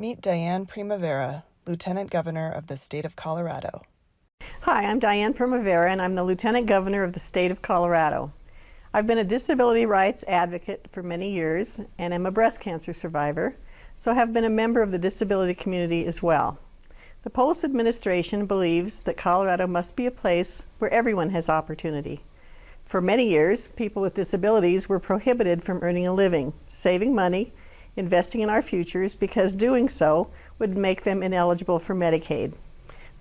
Meet Diane Primavera, Lieutenant Governor of the State of Colorado. Hi, I'm Diane Primavera and I'm the Lieutenant Governor of the State of Colorado. I've been a disability rights advocate for many years and am a breast cancer survivor, so have been a member of the disability community as well. The Polis administration believes that Colorado must be a place where everyone has opportunity. For many years, people with disabilities were prohibited from earning a living, saving money, investing in our futures because doing so would make them ineligible for Medicaid.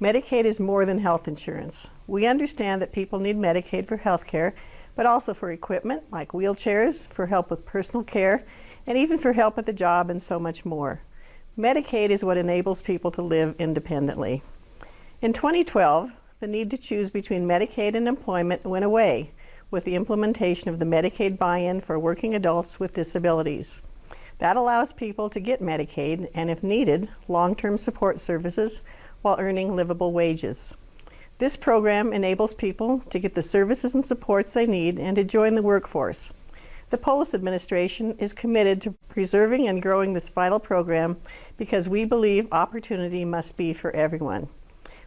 Medicaid is more than health insurance. We understand that people need Medicaid for health care, but also for equipment like wheelchairs, for help with personal care, and even for help at the job and so much more. Medicaid is what enables people to live independently. In 2012, the need to choose between Medicaid and employment went away with the implementation of the Medicaid buy-in for working adults with disabilities. That allows people to get Medicaid and, if needed, long-term support services while earning livable wages. This program enables people to get the services and supports they need and to join the workforce. The Polis administration is committed to preserving and growing this vital program because we believe opportunity must be for everyone.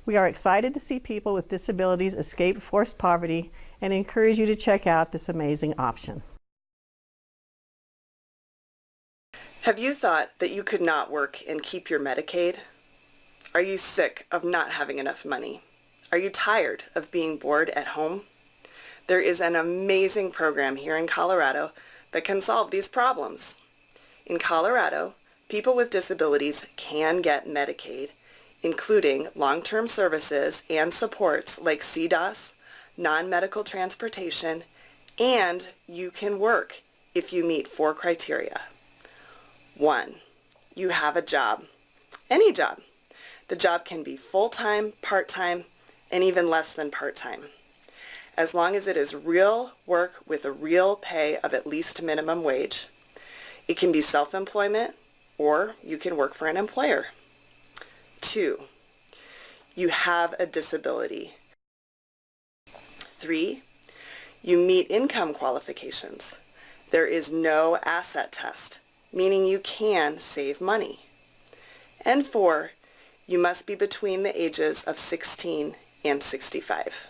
We are excited to see people with disabilities escape forced poverty and encourage you to check out this amazing option. Have you thought that you could not work and keep your Medicaid? Are you sick of not having enough money? Are you tired of being bored at home? There is an amazing program here in Colorado that can solve these problems. In Colorado, people with disabilities can get Medicaid, including long-term services and supports like CDASS, non-medical transportation, and you can work if you meet four criteria. One, you have a job, any job. The job can be full-time, part-time, and even less than part-time. As long as it is real work with a real pay of at least minimum wage. It can be self-employment or you can work for an employer. Two, you have a disability. Three, you meet income qualifications. There is no asset test, meaning you can save money. And four, you must be between the ages of 16 and 65.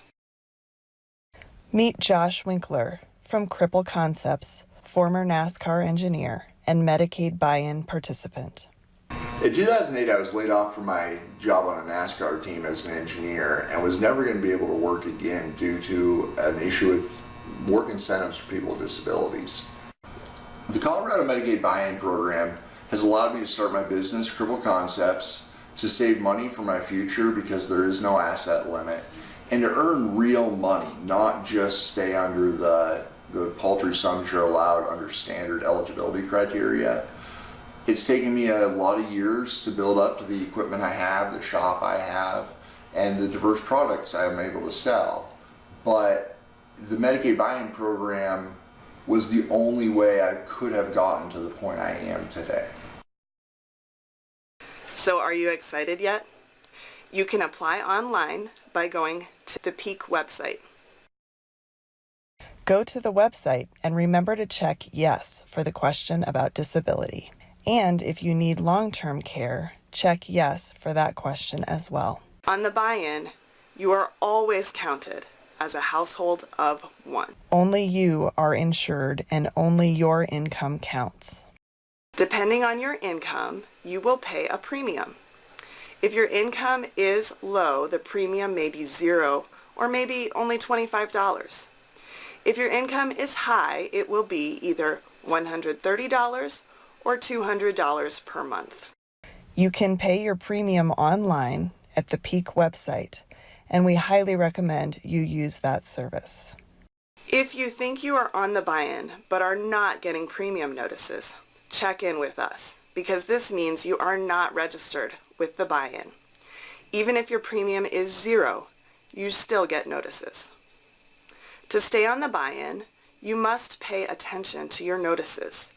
Meet Josh Winkler from Cripple Concepts, former NASCAR engineer and Medicaid buy-in participant. In 2008, I was laid off from my job on a NASCAR team as an engineer and was never going to be able to work again due to an issue with work incentives for people with disabilities. The Colorado Medicaid buy-in program has allowed me to start my business, Cripple Concepts, to save money for my future because there is no asset limit, and to earn real money, not just stay under the, the paltry sums you're allowed under standard eligibility criteria. It's taken me a lot of years to build up to the equipment I have, the shop I have, and the diverse products I'm able to sell. But the Medicaid buy-in program was the only way I could have gotten to the point I am today. So are you excited yet? You can apply online by going to the PEAK website. Go to the website and remember to check yes for the question about disability. And if you need long-term care, check yes for that question as well. On the buy-in, you are always counted as a household of one. Only you are insured and only your income counts. Depending on your income, you will pay a premium. If your income is low, the premium may be zero or maybe only $25. If your income is high, it will be either $130 or $200 per month. You can pay your premium online at the Peak website, and we highly recommend you use that service. If you think you are on the buy-in but are not getting premium notices, check in with us because this means you are not registered with the buy-in. Even if your premium is zero, you still get notices. To stay on the buy-in, you must pay attention to your notices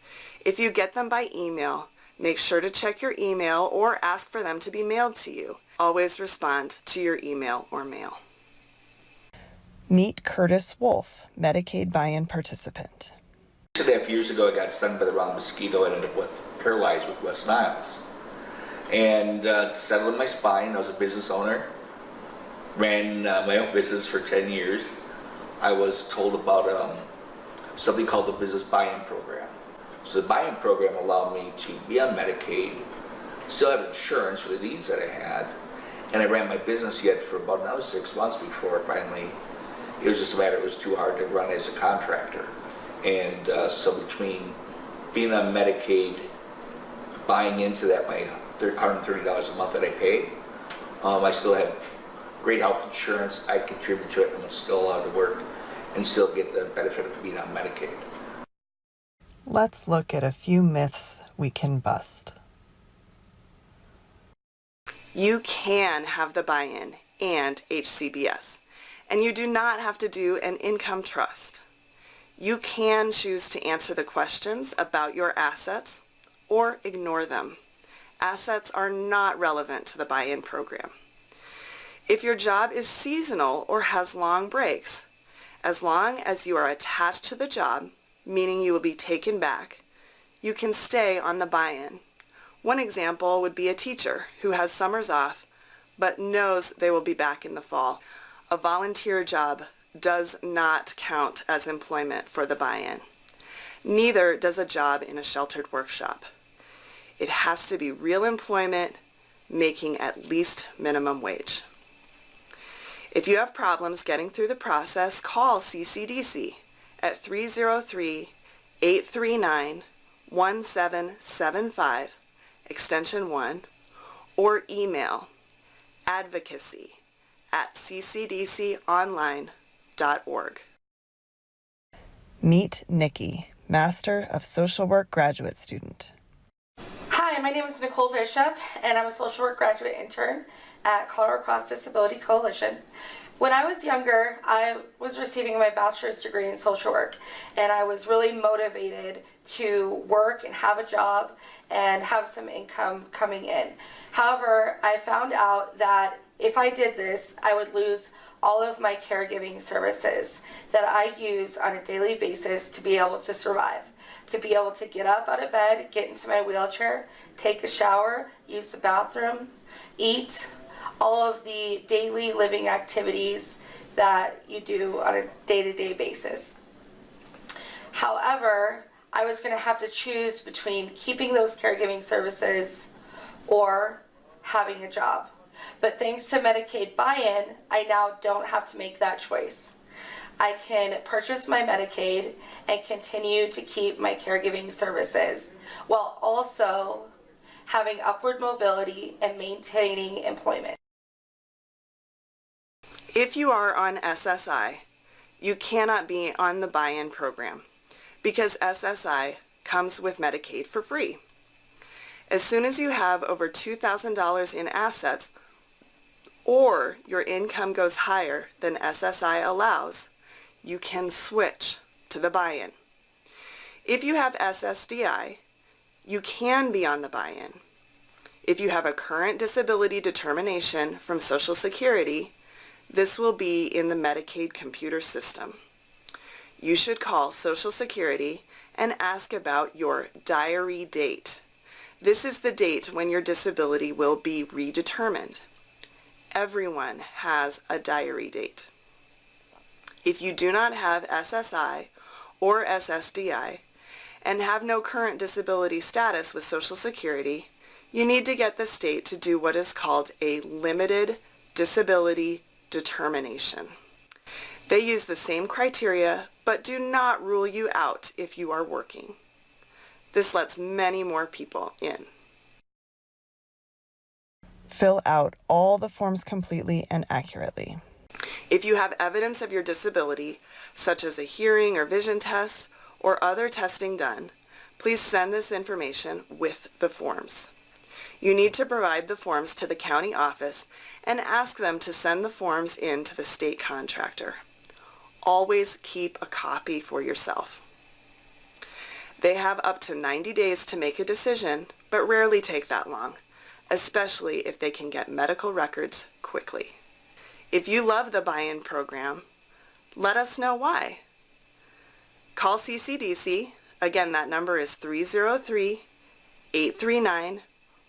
if you get them by email, make sure to check your email or ask for them to be mailed to you. Always respond to your email or mail. Meet Curtis Wolf, Medicaid buy-in participant. Six and a half years ago, I got stung by the wrong mosquito and ended up with paralyzed with West Niles. and uh, settled in my spine. I was a business owner, ran uh, my own business for 10 years. I was told about um, something called the Business Buy-In Program. So the buy-in program allowed me to be on Medicaid, still have insurance for the needs that I had, and I ran my business yet for about another six months before finally, it was just a matter, it was too hard to run as a contractor. And uh, so between being on Medicaid, buying into that, my $130 a month that I paid, um, I still have great health insurance, I contribute to it, and I'm still allowed to work and still get the benefit of being on Medicaid. Let's look at a few myths we can bust. You can have the buy-in and HCBS, and you do not have to do an income trust. You can choose to answer the questions about your assets or ignore them. Assets are not relevant to the buy-in program. If your job is seasonal or has long breaks, as long as you are attached to the job, meaning you will be taken back, you can stay on the buy-in. One example would be a teacher who has summers off but knows they will be back in the fall. A volunteer job does not count as employment for the buy-in. Neither does a job in a sheltered workshop. It has to be real employment making at least minimum wage. If you have problems getting through the process, call CCDC at 303-839-1775, extension 1, or email advocacy at ccdconline.org. Meet Nikki, Master of Social Work graduate student. Hi, my name is Nicole Bishop, and I'm a social work graduate intern at Colorado Cross Disability Coalition. When I was younger, I was receiving my bachelor's degree in social work, and I was really motivated to work and have a job and have some income coming in. However, I found out that if I did this, I would lose all of my caregiving services that I use on a daily basis to be able to survive. To be able to get up out of bed, get into my wheelchair, take a shower, use the bathroom, eat, all of the daily living activities that you do on a day-to-day basis. However, I was going to have to choose between keeping those caregiving services or having a job. But thanks to Medicaid buy-in, I now don't have to make that choice. I can purchase my Medicaid and continue to keep my caregiving services while also having upward mobility and maintaining employment. If you are on SSI, you cannot be on the buy-in program because SSI comes with Medicaid for free. As soon as you have over $2,000 in assets or your income goes higher than SSI allows, you can switch to the buy-in. If you have SSDI, you can be on the buy-in. If you have a current disability determination from Social Security, this will be in the Medicaid computer system. You should call Social Security and ask about your diary date. This is the date when your disability will be redetermined. Everyone has a diary date. If you do not have SSI or SSDI and have no current disability status with Social Security, you need to get the state to do what is called a limited disability determination. They use the same criteria but do not rule you out if you are working. This lets many more people in. Fill out all the forms completely and accurately. If you have evidence of your disability, such as a hearing or vision test or other testing done, please send this information with the forms. You need to provide the forms to the county office and ask them to send the forms in to the state contractor. Always keep a copy for yourself. They have up to 90 days to make a decision, but rarely take that long, especially if they can get medical records quickly. If you love the buy-in program, let us know why. Call CCDC. Again, that number is 303 839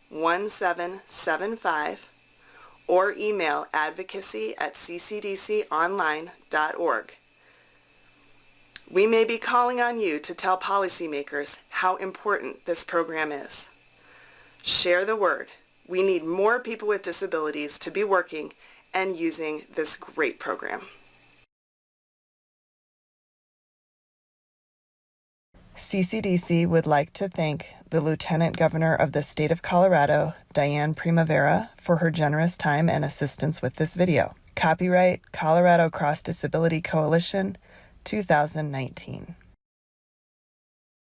1775 or email advocacy at ccdconline.org. We may be calling on you to tell policymakers how important this program is. Share the word. We need more people with disabilities to be working and using this great program. CCDC would like to thank the Lieutenant Governor of the State of Colorado, Diane Primavera, for her generous time and assistance with this video. Copyright Colorado Cross Disability Coalition 2019.